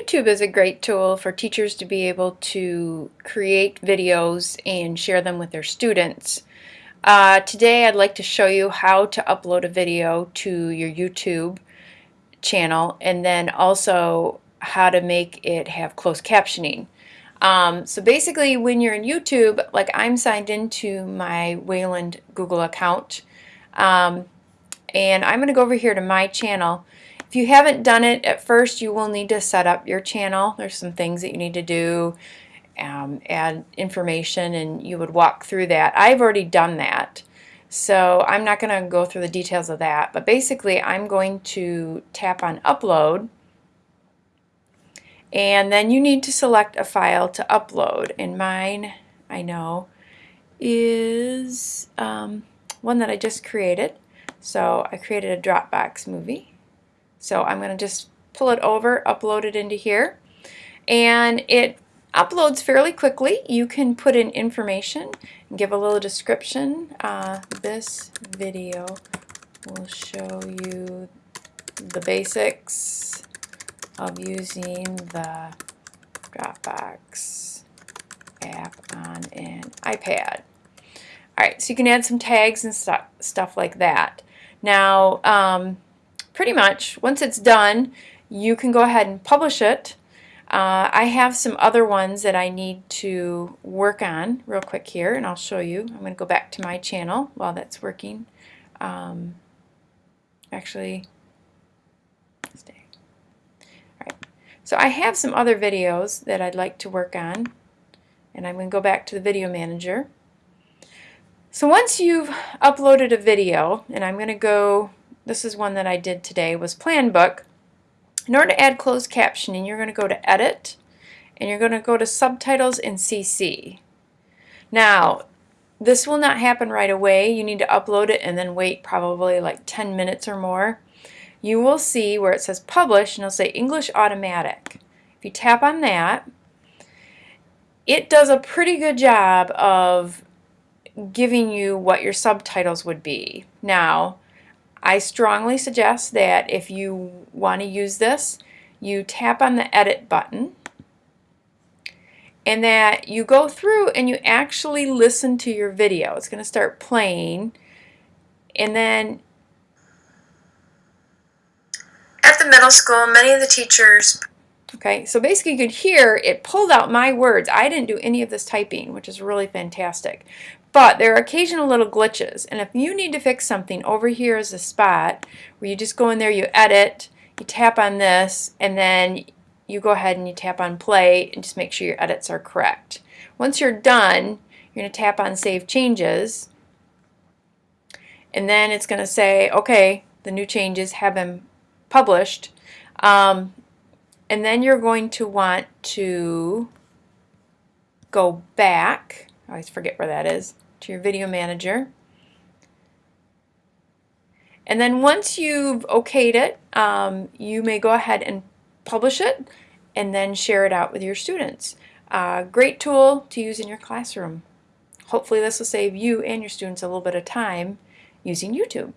YouTube is a great tool for teachers to be able to create videos and share them with their students. Uh, today I'd like to show you how to upload a video to your YouTube channel and then also how to make it have closed captioning. Um, so basically when you're in YouTube, like I'm signed into my Wayland Google account um, and I'm going to go over here to my channel if you haven't done it at first, you will need to set up your channel. There's some things that you need to do, um, add information, and you would walk through that. I've already done that, so I'm not going to go through the details of that. But basically, I'm going to tap on Upload, and then you need to select a file to upload. And mine, I know, is um, one that I just created. So I created a Dropbox movie. So I'm going to just pull it over, upload it into here. And it uploads fairly quickly. You can put in information and give a little description. Uh, this video will show you the basics of using the Dropbox app on an iPad. Alright, so you can add some tags and stuff, stuff like that. Now, um, pretty much, once it's done, you can go ahead and publish it. Uh, I have some other ones that I need to work on real quick here, and I'll show you. I'm going to go back to my channel while that's working. Um, actually, stay. All right. So I have some other videos that I'd like to work on, and I'm going to go back to the video manager. So once you've uploaded a video, and I'm going to go this is one that I did today, was Plan Book. In order to add closed captioning, you're going to go to Edit, and you're going to go to Subtitles and CC. Now, this will not happen right away. You need to upload it and then wait probably like 10 minutes or more. You will see where it says Publish, and it'll say English Automatic. If you tap on that, it does a pretty good job of giving you what your subtitles would be. Now, I strongly suggest that if you want to use this, you tap on the edit button and that you go through and you actually listen to your video. It's going to start playing and then at the middle school many of the teachers Okay, so basically you could hear it pulled out my words. I didn't do any of this typing, which is really fantastic. But there are occasional little glitches, and if you need to fix something, over here is a spot where you just go in there, you edit, you tap on this, and then you go ahead and you tap on play and just make sure your edits are correct. Once you're done, you're going to tap on Save Changes, and then it's going to say, okay, the new changes have been published. Um, and then you're going to want to go back, I always forget where that is, to your video manager. And then once you've okayed it, um, you may go ahead and publish it and then share it out with your students. Uh, great tool to use in your classroom. Hopefully this will save you and your students a little bit of time using YouTube.